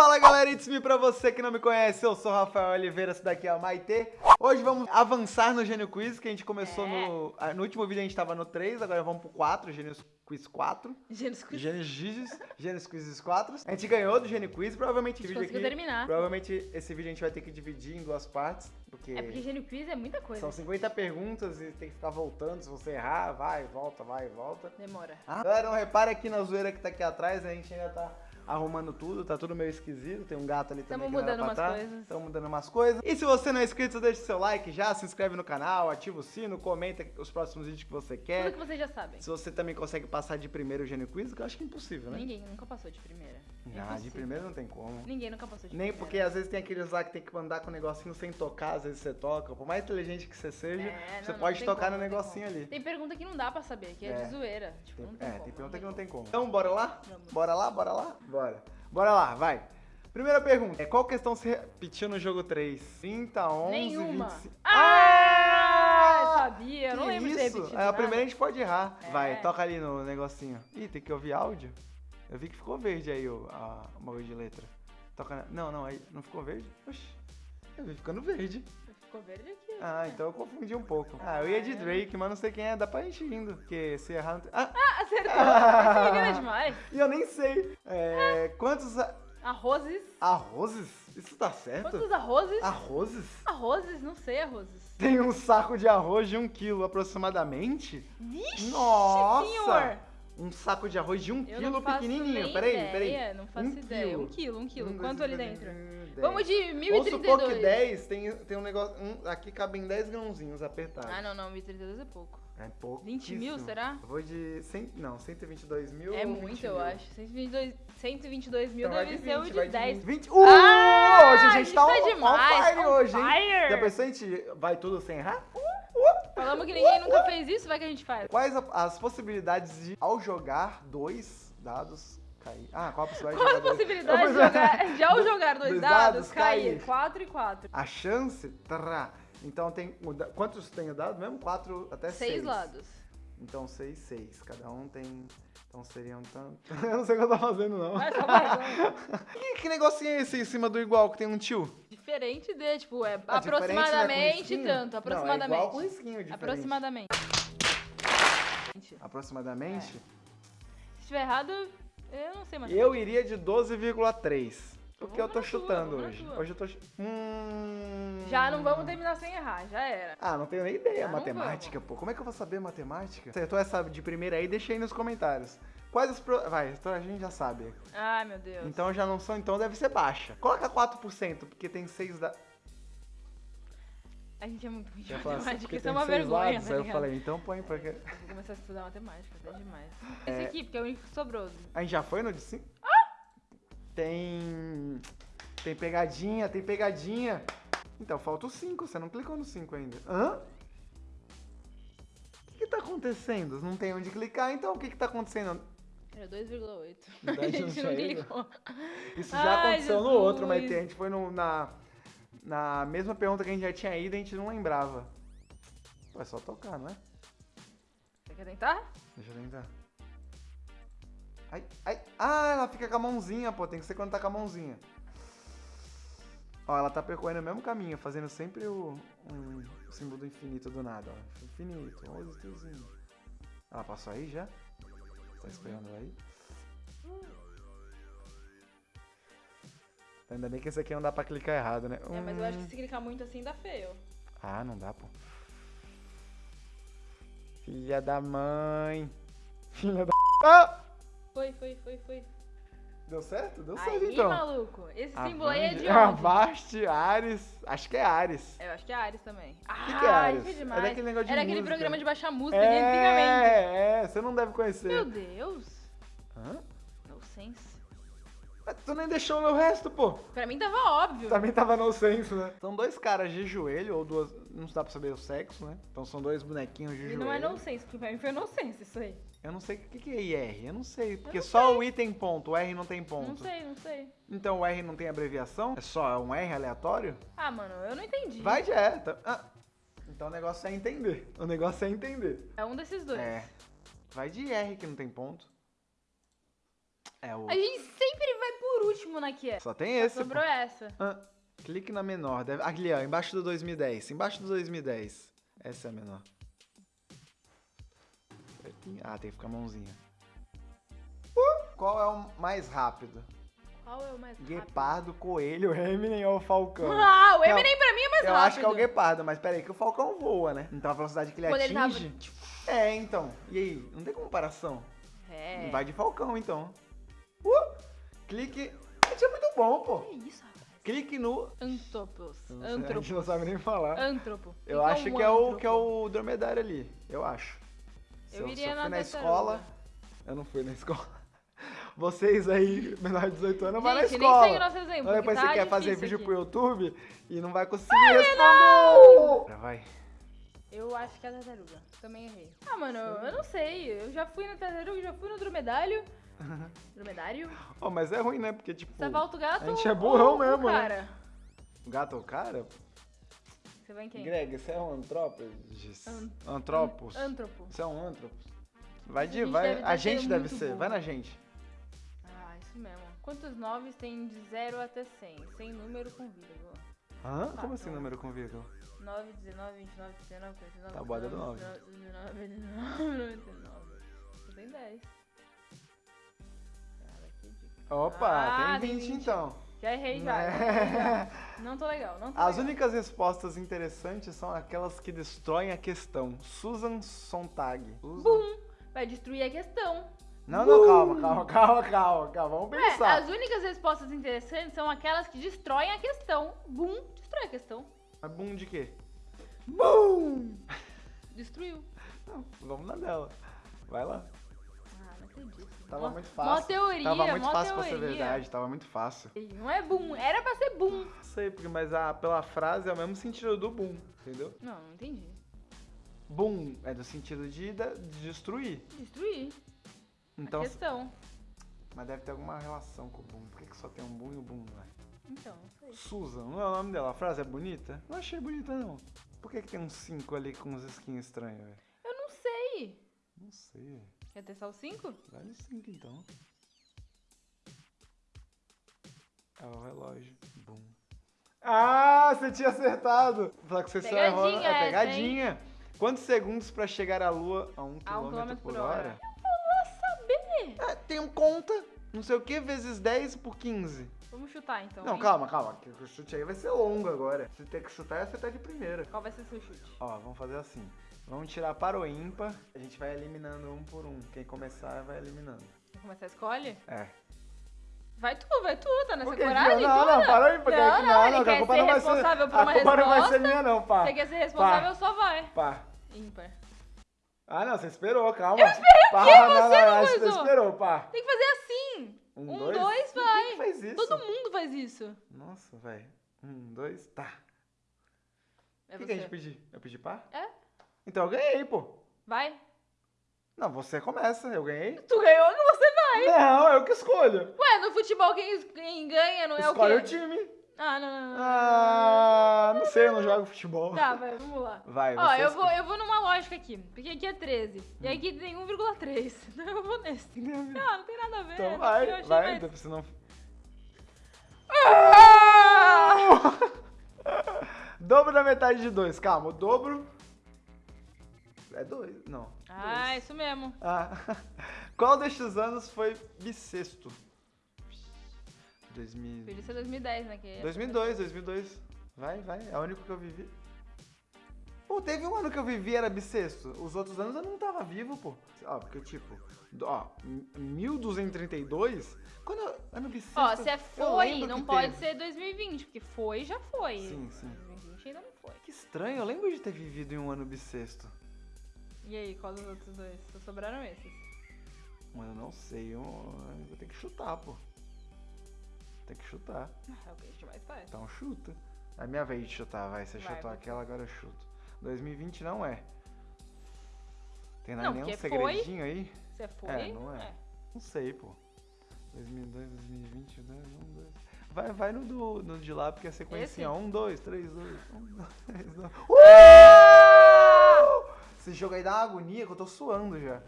Fala galera, it's me pra você que não me conhece, eu sou o Rafael Oliveira, esse daqui é a Maite. Hoje vamos avançar no Gênio Quiz, que a gente começou É. no... ah, No último vídeo a gente tava no 3, agora vamos pro 4, Gênio Quiz 4. Gênesis Quiz. Gênio Quiz, Gênio Quiz 4. A gente ganhou do Gênio Quiz, provavelmente esse vídeo conseguiu aqui... terminar. Provavelmente esse vídeo a gente vai ter que dividir em duas partes, porque... É porque Gênio Quiz é muita coisa. São 50 perguntas e tem que ficar voltando, se você errar, vai, volta, vai, volta. Demora. Ah, Galera, não repare aqui na zoeira que tá aqui atrás, a gente ainda tá arrumando tudo, tá tudo meio esquisito, tem um gato ali também Tamo que mudando umas tá. coisas. Tamo mudando umas coisas. E se você não é inscrito, deixa seu like já, se inscreve no canal, ativa o sino, comenta os próximos vídeos que você Tudo quer. que vocês já sabem. Se você também consegue passar de primeiro o Gênio Quiz, que eu acho que é impossível, né? Ninguém nunca passou de primeira. É Ah, de primeiro não tem como. Ninguém nunca passou de Nem primeira. porque às vezes tem aqueles lá que tem que mandar com o negocinho sem tocar, às vezes você toca. Por mais inteligente que você seja, É, você não, não pode tem tocar como, no não negocinho ali. Tem pergunta que não dá pra saber, que é, É. de zoeira. Tipo, não tem é, como. tem pergunta que não tem como. Então, bora lá? Vamos. Bora lá, bora lá? Bora. Bora lá, vai. Primeira pergunta. É, qual questão se repetiu no jogo 3? 30, 11, Nenhuma. 25... Ah, eu sabia, eu não lembro de isso? repetido É, a primeira a gente pode errar. É. Vai, toca ali no negocinho. Ih, tem que ouvir áudio? Eu vi que ficou verde aí o, a, o bagulho de letra. Toca na... Não, não, aí não ficou verde? Oxi. Eu vi ficando verde. Ficou verde aqui. Ah, então eu confundi um pouco. Ah, eu ia de Drake, mas não sei quem é, dá pra gente indo. Porque se errar não tem... Ah, Ah, acertou. Esse engana é demais. e eu nem sei. É, quantos a- Arrozes. arrozes? Isso tá certo? Quantos arrozes? Arrozes? Arrozes? Não sei arrozes. Tem um saco de arroz de um quilo aproximadamente? Vixe, Nossa! senhor. Um saco de arroz de um Eu quilo pequenininho. Peraí, ideia, peraí. Não faço Um ideia. quilo. Um quilo, um quilo. Um, dois, Quanto ali dentro? dez. Vamos de Vamos supor que 1032. 10 tem, tem um negócio. um- aqui cabem 10 grãozinhos apertados. Ah, não, não. 1032 é pouco. É pouco. 20 mil, será? Eu vou de. 100, não, 122 mil. É muito, 20 eu mil? acho. 122, 122 mil Então deve de ser o 20, de vai 10. 20. 20. Uh! Ah, hoje a a gente gente tá, tá on- demais, on fire on hoje, hein? fire. Já pensou a gente vai tudo sem errar? Falamos que ninguém nunca fez isso, vai que a gente faz. Quais a- as possibilidades de, ao jogar dois dados, cair? Ah, qual a possibilidade Qual a de jogar dois? possibilidade de jogar, de ao jogar dois, Dois dados, dados, cair cair. 4 e 4? A chance, trá. Então tem. Quantos tem o dado mesmo? Quatro até seis. Seis lados. Então seis, seis. Cada um tem. Então seriam tanto. Eu não sei o que eu tô fazendo, não. Só mais um. Que, que negocinho é esse em cima do igual que tem um tio? Diferente de, tipo, é Ah, né, com aproximadamente risquinho? tanto. Não, Aproximadamente. é igual com risquinho diferente. aproximadamente. Aproximadamente? Se estiver errado, eu não sei mais. Eu iria de 12,3. Porque eu tô tua, chutando na hoje. tua. Hoje eu tô. Hum... Já não vamos terminar sem errar, já era. Ah, não tenho nem ideia. Não matemática, pô. Como é que eu vou saber matemática? Acertou essa de primeira aí? Deixa aí nos comentários. Quais os. Pro... Vai, então a gente já sabe. Ai, meu Deus. Então já não são, então deve ser baixa. Coloca 4%, porque tem 6 da. A gente é muito ruim de assim, matemática, porque isso é uma vergonha, lados, tá Aí eu falei, então põe porque. Eu Vou começar a estudar matemática, até demais. É. Esse aqui, porque é o único que sobrou. A gente já foi no de 5? Tem. Tem pegadinha, tem pegadinha. Então, falta o 5, você não clicou no 5 ainda. Hã? O que, que tá acontecendo? Não tem onde clicar, então o que, que tá acontecendo? Era 2,8. Na A gente não clicou. Isso já Ai, aconteceu no outro, mas Jesus. a gente foi no- na, na mesma pergunta que a gente já tinha ido e a gente não lembrava. Pô, é só tocar, não é? Você quer tentar? Deixa eu tentar. Ai, ai. Ah, ela fica com a mãozinha, pô. Tem que ser quando tá com a mãozinha. Ó, ela tá percorrendo o mesmo caminho, fazendo sempre o, um, o símbolo do infinito do nada, ó. Infinito, olha o tiozinho. Ela passou aí já? Tá esperando aí? Ainda bem que esse aqui não dá pra clicar errado, né? É, mas eu acho que Hum. se clicar muito assim dá feio. Ah, não dá, pô. Filha da mãe. Filha da. Ah! Foi, foi, foi, foi. Deu certo? Deu certo Aí, então. maluco. Esse símbolo aí é de Ah, onde? Avast, Ares. Acho que é Ares. Eu acho que é Ares também. Ah, que que é Ares? isso é É demais. daquele negócio de Era aquele música. programa de baixar música de antigamente. É, é, você não deve conhecer. Meu Deus. Hã? No sense. Mas tu nem deixou o meu resto, pô. Pra mim tava óbvio. Também tava no senso, né? São dois caras de joelho, ou duas. Não dá pra saber o sexo, né? Então são dois bonequinhos de E joelho. não é no sense, porque pra mim foi no sense isso aí. Eu não sei o que, que é IR. Eu não sei. Porque não só o I tem ponto, o R não tem ponto. Não sei, não sei. Então o R não tem abreviação? É só um R aleatório? Ah, mano, eu não entendi. Vai de ah. Então o negócio é entender. O negócio é entender. É um desses dois. É. Vai de R que não tem ponto. É o. A gente sempre vai por último na que é. Só tem esse. Sobrou pô. essa. Ah, clique na menor. Deve... Ali, ó, embaixo do 2010. Embaixo do 2010. Essa é a menor. Certinho. Ah, tem que ficar a mãozinha. Uh, qual é o mais rápido? Qual é o mais rápido? Guepardo, Coelho, Eminem ou Falcão? Ah, o Não, Eminem pra mim é mais Eu rápido. acho que é o Guepardo, mas peraí, que o Falcão voa, né? Então a velocidade que ele Quando ele tava, atinge. É, então. E aí? Não tem comparação. É. Vai de Falcão, então. Uh, clique. Isso é muito bom, pô. Que isso? Clique no. Antropos. Eu sei, A gente Antropos. não sabe nem falar. Antropo. Eu O que acho um que é, o, antropo? que é o dromedário ali. Eu acho. Se Eu se iria eu na fui na escola. Eu não fui na escola. Vocês aí, menor de 18 anos, vai na Gente, nem escola. segue o nosso exemplo, Ou depois que tá você quer fazer vídeo aqui. pro YouTube e não vai conseguir responder. Vai. Eu acho que é a tartaruga. Também errei. Ah, mano, eu não sei. Eu já fui na tartaruga, já fui no dromedário. dromedário? Oh, mas é ruim, né? Porque, tipo, Você volta o gato a gente é ou burrão o mesmo, né? cara? gato ou cara? Você vai em quem? Greg, você é um antrópos? An- Antropos? Antropo. Você é um antropos? Vai A de, gente vai. deve- a deve gente ser deve ser. burro. Vai na gente. Ah, isso mesmo. Quantos noves tem de 0 até 100? Sem número com vírgula. Hã? Ah, Como assim número com vírgula? 9, 19, 29, 39, 49, Tá boa, deu 49, 9. 19, 99, 99. Você tem 10. Cara, que dica. Opa, Ah, tem tem 20, 20. então. Já errei já. Já. Não tô legal, não tô As legal. únicas respostas interessantes são aquelas que destroem a questão. Susan Sontag. Susan- Bum! Vai destruir a questão. Não, não, calma, calma, calma, calma, calma. Vamos Ué, pensar. as únicas respostas interessantes são aquelas que destroem a questão. Bum! Destrói a questão. Mas boom de quê? Bum! Destruiu. Não, vamos na dela. Vai lá. Tava Mó- muito Mó fácil. teoria, Tava muito mó fácil pra ser teoria. verdade, tava muito fácil. Não é boom, era pra ser boom. Não sei, porque, mas a, pela frase é o mesmo sentido do boom, entendeu? Não, não entendi. Boom é do sentido de, de destruir. Destruir Então, a questão. mas deve ter alguma relação com o boom. Por que, que só tem um boom e o boom não é? Então, não sei. Susan, não é o nome dela. A frase é bonita? Não achei bonita, não. Por que, que tem uns 5 ali com uns skins estranhos, velho? Eu não sei. Não sei, Quer testar o 5? Vai no 5 então. É o relógio. Boom. Ah, você tinha acertado! Vou falar que você só errou. Pegadinha É essa, pegadinha. Quantos segundos pra chegar à lua a 1 A um km por por hora? hora. Vou saber. É, tem um conta, não sei o que, vezes 10 por 15. Vamos chutar então. Não, hein? calma, calma. que O chute aí vai ser longo agora. Se ter que chutar, você tá de primeira. Qual vai ser seu chute? Ó, vamos fazer assim. Vamos tirar para o ímpar. A gente vai eliminando um por um. Quem começar vai eliminando. Vamos começar a escolhe? É. Vai tu, vai tu, tá nessa Por que, coragem? Não, toda? não, para o ímpar. Não, que- não, ele que a culpa ser não vai ser. responsável por A culpa não vai ser resposta. minha, não, pá. Você quer ser responsável, só vai. Pá. Ímpar. Ah, não, você esperou, calma. Eu esperei o pá, quê? Não, Você não, não que você esperou, pá. Tem que fazer assim. Um, Um, dois? dois, Quem vai. que faz isso? Todo mundo faz isso. Nossa, velho. Um, dois, tá. É O que, que a gente pediu? Eu pedi pá? É? Então eu ganhei, pô. Vai. Não, você começa, eu ganhei. Tu ganhou que você vai. Não, eu que escolho. Ué, no futebol quem, quem ganha não é Escolhe o o quê? time. Ah, não, não, não. Ah, não sei, eu não jogo futebol. Tá, vai, vamos lá. Vai, Ó, eu vou, escolhe. eu vou numa lógica aqui. Porque aqui é 13. E aqui tem 1,3. Então eu vou nesse. Ah, não tem nada a ver. Então vai, vai, mais- você não... Ah! Dobro da metade de dois, calma, o dobro... É dois, não. Ah, dois. isso mesmo. Ah, qual destes anos foi bissexto? 2000... Podia ser 2010, né? Que 2002, 2002. Vai, vai, é o único que eu vivi. Pô, teve um ano que eu vivi era bissexto. Os outros anos eu não tava vivo, pô. Ó, porque tipo, ó, 1232, quando eu, ano bissexto. Ó, se é foi, não pode teve. ser 2020, porque foi, já foi. Sim, sim. 2020 ainda não foi. Que estranho, eu lembro de ter vivido em um ano bissexto. E aí, qual dos outros dois? Só sobraram esses. Mas eu não sei, eu, eu vou ter que chutar, pô. Tem que chutar. Ah, É o que a gente mais faz. Então chuta. É minha vez de chutar, vai. Você Vai, chutou aquela, agora eu chuto. 2020 não é. Tem Não, nenhum porque foi. segredinho aí? Você foi? É, não é. Não sei, pô. 2002, 2020, 2, 1, 2. Vai, vai no, do, no de lá, porque é sequência. Esse? 1, 2, 3, 2. 1, 2, 3, 2. Esse jogo aí dá uma agonia que eu tô suando já.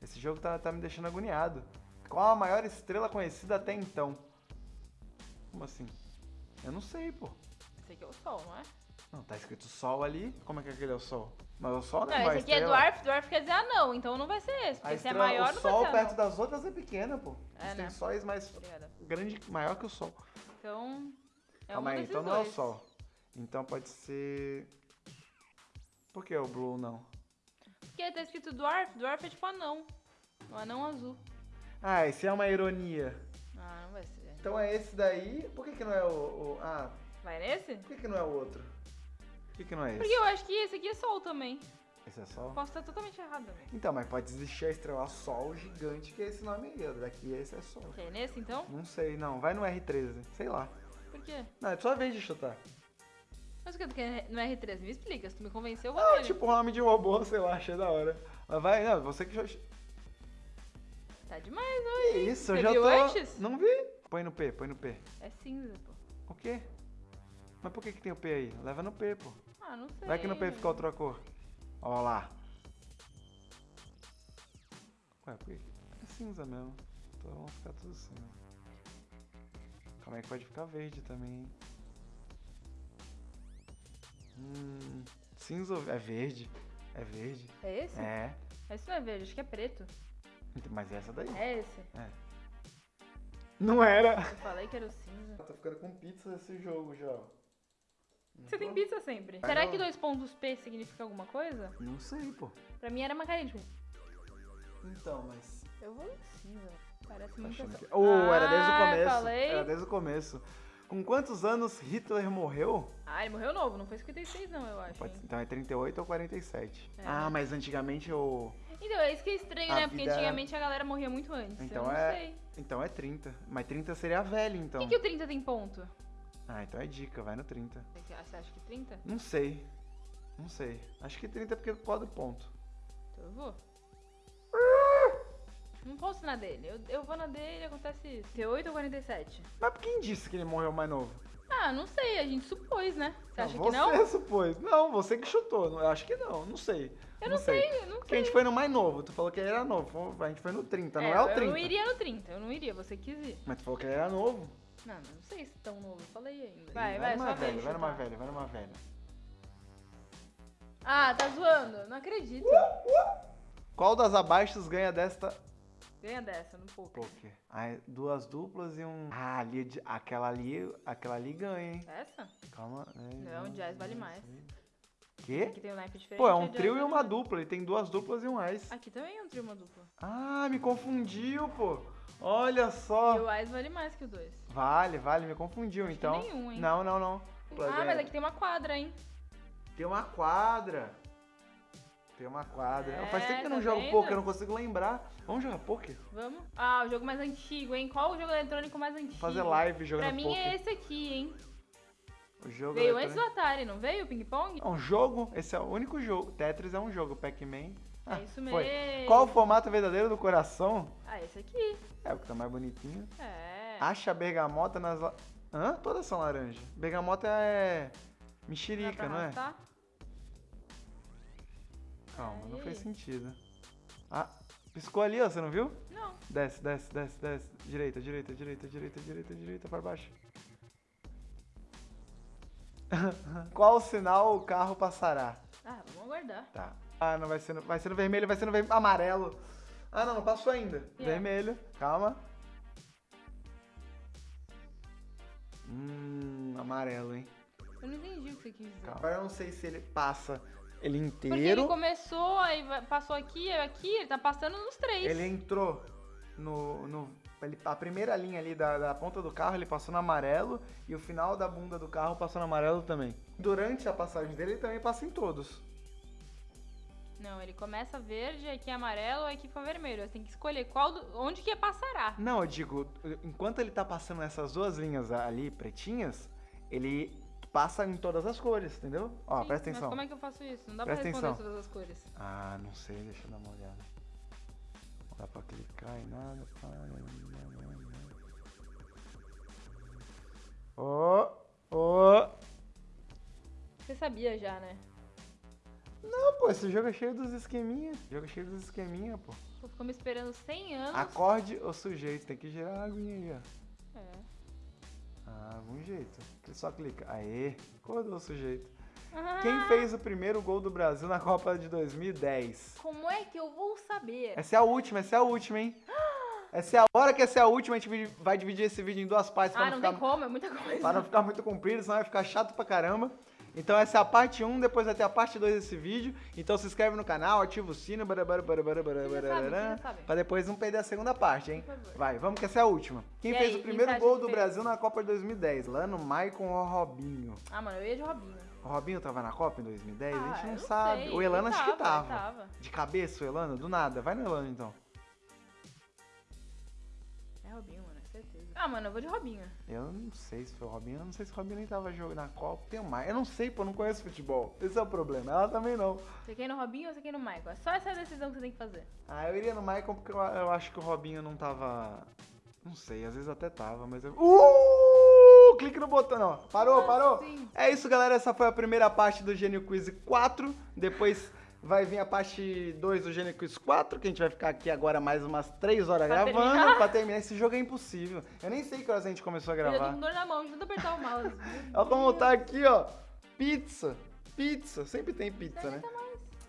Esse jogo tá, tá me deixando agoniado. Qual a maior estrela conhecida até então? Como assim? Eu não sei, pô. Esse aqui é o Sol, não é? Não, tá escrito Sol ali. Como é que aquele é o Sol? Mas o Sol não é Não, esse aqui é. Dwarf, Dwarf quer dizer anão, então não vai ser esse. Porque se é maior, o não Sol vai ser perto anão. das outras é pequena, pô. É, né? sóis mais Obrigada. grande, maior que o Sol. Então, é Calma um aí, então não é o dois. Sol. Então pode ser... Por que o Blue não? Porque tá escrito Dwarf, Dwarf é tipo anão. Um anão azul. Ah, esse é uma ironia. Ah, não vai ser. Então é esse daí. Por que, que não é o, o- Ah, Vai nesse? por que, que não é o outro? Por que, que não é esse? Porque eu acho que esse aqui é Sol também. Esse é Sol? Posso estar totalmente errado também. Então, mas pode existir a estrela Sol gigante, que é esse nome aí. ó. Daqui esse é Sol. Quer ir nesse então? Não sei, não. Vai no R13. Sei lá. Por quê? Não, é sua vez de chutar. Mas o que quer no R13? Me explica. Se tu me convenceu, eu vou Ah, nele. tipo o nome de robô, sei lá, achei da hora. Mas vai, não, você que já. Que Tá demais hoje. hein? isso, eu Você já viu tô. antes? Não vi. Põe no P, põe no P. É cinza, pô. O quê? Mas por que, que tem o P aí? Leva no P, pô. Ah, não sei. Vai que no P fica outra cor. Ó lá. Ué, por que? É cinza mesmo. Então vamos ficar tudo cinza. Calma aí que pode ficar verde também, hein? Hum, cinza ou- é verde. É verde. É esse? É. Esse não é verde, acho que é preto. Então, Mas essa daí. É esse. Não era. Eu falei que era o cinza. Tá ficando com pizza esse jogo já. Você tem tô? pizza sempre. Será não. que dois pontos P significa alguma coisa? Não sei, pô. Pra mim era macarinha. Tipo, Então, mas. eu vou no cinza. Parece Tá muito que... Oh, era desde o Ah, começo. falei. Era desde o começo. Com quantos anos Hitler morreu? Ah, ele morreu novo, não foi 56 não, eu acho. Pode- então é 38 ou 47. É. Ah, mas antigamente o. Então, é isso que é estranho, A né? Porque vida era- antigamente a galera morria muito antes. Então eu não é- sei. Então é 30. Mas 30 seria a velha, então. Por que, que o 30 tem ponto? Ah, então é dica, vai no 30. Você acha que 30? Não sei. Não sei. Acho que 30 é porque pode ponto. Então eu vou. Não posso na dele. Eu, eu vou na dele acontece isso. T8 ou 47? Mas quem disse que ele morreu mais novo? Ah, não sei, a gente supôs, né? Você acha você que não? supôs. Não, você que chutou. Não, Eu acho que não, não sei. Eu não sei, eu não Porque a gente sei. foi no mais novo. Tu falou que ele era novo. A gente foi no 30, não é, eu- o 30. Eu não iria no 30, eu não iria, você quis ir. Mas tu falou que ele era novo. Não, não sei se tão novo, eu falei ainda. Vai, Ih, vai, numa só velha, vai numa velha, vai numa velha. Ah, tá zoando, não acredito. Qual das abaixos ganha desta Ganha dessa, no poker. poker? É duas duplas e um. Ah, ali, é aquela ali, aquela ali ganha, hein? Essa? Calma. é, Não, jazz vale mais. Quê? Aqui tem um naipe diferente. Pô, é um trio e uma mais. dupla. Ele tem duas duplas e um ás. Aqui também é um trio e uma dupla. Ah, me confundiu, pô. Olha só. E o Ais vale mais que o 2. Vale, vale, me confundiu, que então. nenhum, hein? Não, não, não. Ah, mas aqui tem uma quadra, hein? Tem uma quadra. Tem uma quadra. É, Faz tempo que eu não tá jogo vendo? poker, eu não consigo lembrar. Vamos jogar poker? Vamos? Ah, o jogo mais antigo, hein? Qual o jogo eletrônico mais antigo? Fazer live jogando Pra mim poker. é esse aqui, hein? O jogo Veio antes do. Atari, não veio o ping-pong? É um jogo, esse é o único jogo. Tetris é um jogo, Pac-Man. Ah, é isso foi. mesmo. Qual o formato verdadeiro do coração? Ah, esse aqui. É o que tá mais bonitinho. É. Acha a bergamota nas. La... Hã? Todas são laranja. Bergamota é. Mexerica, não é? arrastar? Calma, não fez sentido. Ah, piscou ali, ó, você não viu? Não. Desce, desce, desce, desce. Direita, direita, direita, direita, direita, direita, para baixo. Qual sinal o carro passará? Ah, vamos aguardar. Tá. Ah, não vai ser no, vai ser no vermelho, vai ser no ver- amarelo. Ah, não, não passou ainda. É. Vermelho, calma. Hum, amarelo, hein? Eu não entendi o que você quis dizer. Calma. Agora eu não sei se ele passa ele Porque ele inteiro. começou, aí passou aqui, aqui, ele tá passando nos três. Ele entrou no. no ele- a primeira linha ali da, da ponta do carro ele passou no amarelo e o final da bunda do carro passou no amarelo também. Durante a passagem dele ele também passa em todos. Não, ele começa verde, aqui é amarelo, aqui fica vermelho. Você tem que escolher qual do- onde que passará. Não, eu digo, enquanto ele tá passando essas duas linhas ali pretinhas, ele passa em todas as cores, entendeu? Ó, Sim, presta Mas atenção. como é que eu faço isso? Não dá Presta pra responder atenção. todas as cores. Ah, não sei, deixa eu dar uma olhada. Não dá pra clicar em nada. Ó, ó. Você sabia já, né? Não, pô, esse jogo é cheio dos esqueminha. Jogo é cheio dos esqueminha, pô. Tô Ficou me esperando 100 anos. Acorde o sujeito. Tem que girar a aguinha aí, ó. Algum jeito. Ele só clica. Aê, acordou o sujeito. Ah, Quem fez o primeiro gol do Brasil na Copa de 2010? Como é que eu vou saber? Essa é a última, essa é a última, hein? Essa é a hora que essa é a última, a gente vai dividir esse vídeo em duas partes Ah, não, não ficar, tem como, é muita coisa. pra não ficar muito comprido, senão vai ficar chato pra caramba. Então essa é a parte 1, depois vai ter a parte 2 desse vídeo. Então se inscreve no canal, ativa o sino, barabara, barabara, barabara, pra depois não perder a segunda parte, hein? Vai, vamos que essa é a última. Quem E fez aí, o primeiro acha gol do fez? Brasil na Copa de 2010? Lano, Maicon ou Robinho? Ah, mano, eu ia de Robinho. O Robinho tava na Copa em 2010? a Ah, gente não eu sabe. sei, o Elano acho que tava, tava. De cabeça o Elano? Do nada. Vai no Elano então. É Robinho. Ah, mano, eu vou de Robinho. Eu não sei se foi o Robinho. Eu não sei se o Robinho nem tava jogando na Copa. Tem o. Eu não sei, pô, eu não conheço futebol. Esse é o problema. Ela também não. Você quer ir no Robinho ou você quer ir no Michael? É só essa decisão que você tem que fazer. Ah, eu iria no Maicon porque eu, eu acho que o Robinho não tava. Não sei, às vezes até tava, mas eu. Uh! Clique no botão, não. Parou, Como parou? assim? É isso, galera. Essa foi a primeira parte do Gênio Quiz 4. Depois vai vir a parte 2 do Quiz 4, que a gente vai ficar aqui agora mais umas 3 horas Pra gravando terminar. pra terminar. Esse jogo é impossível. Eu nem sei que horas a gente começou a Eu já tô gravar. com dor na mão, de tanto apertar o mouse. Olha como tá aqui, ó. Pizza. Pizza. Sempre tem pizza, né?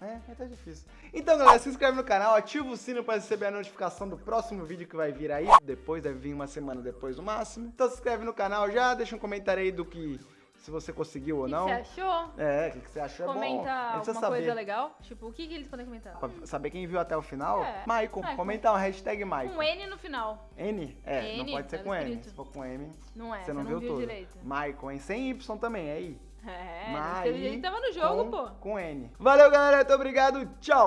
É, mas tá difícil. Então, galera, se inscreve no canal, ativa o sino para receber a notificação do próximo vídeo que vai vir aí. Depois, deve vir uma semana depois no máximo. Então se inscreve no canal já, deixa um comentário aí do que... Se você conseguiu ou O que não. você achou? É, o que, que você achou é bom. Comenta alguma coisa legal. Tipo, o que, que eles podem comentar? Pra saber quem viu até o final. É. Maicon, Maicon. comenta uma hashtag Maicon. Com N no final. N? É, não N, pode ser com N. escrito. Se for com M, Não é, você não, você viu, viu tudo. direito. Maicon, hein? Sem Y também, é aí. É, Mai ele tava no jogo, com, pô. Com N. Valeu, galera. Muito obrigado. Tchau.